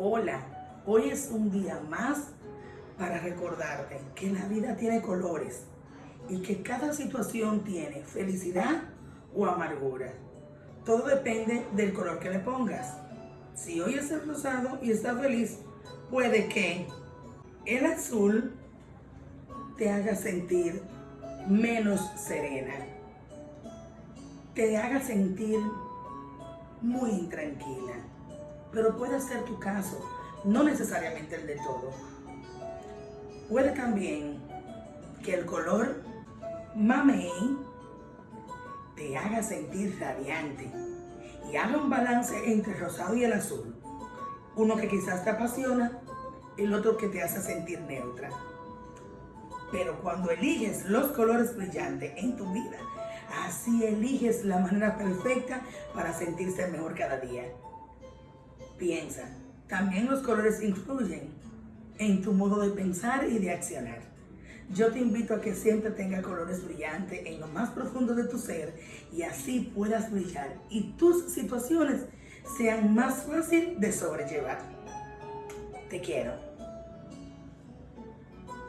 Hola, hoy es un día más para recordarte que la vida tiene colores y que cada situación tiene felicidad o amargura. Todo depende del color que le pongas. Si hoy es el rosado y está feliz, puede que el azul te haga sentir menos serena, te haga sentir muy intranquila, pero puede ser tu caso, no necesariamente el de todo. Puede también que el color mamey te haga sentir radiante y haga un balance entre el rosado y el azul. Uno que quizás te apasiona, el otro que te hace sentir neutra. Pero cuando eliges los colores brillantes en tu vida, así eliges la manera perfecta para sentirse mejor cada día. Piensa, también los colores influyen en tu modo de pensar y de accionar. Yo te invito a que siempre tenga colores brillantes en lo más profundo de tu ser y así puedas brillar y tus situaciones sean más fáciles de sobrellevar. Te quiero.